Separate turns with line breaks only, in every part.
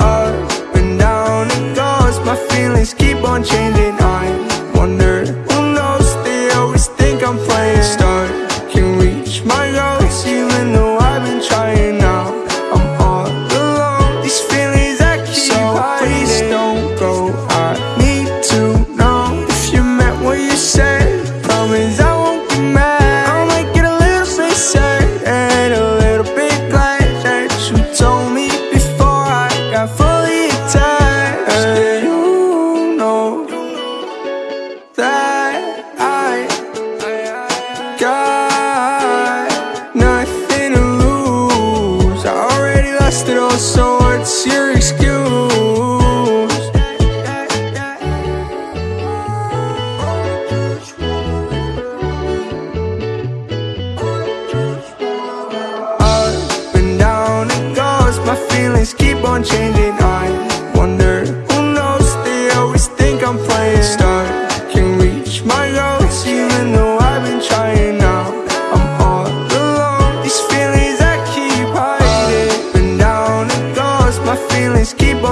Up and down it goes, my feelings keep on changing. got nothing to lose I already lost it all, so what's your excuse?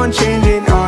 on changing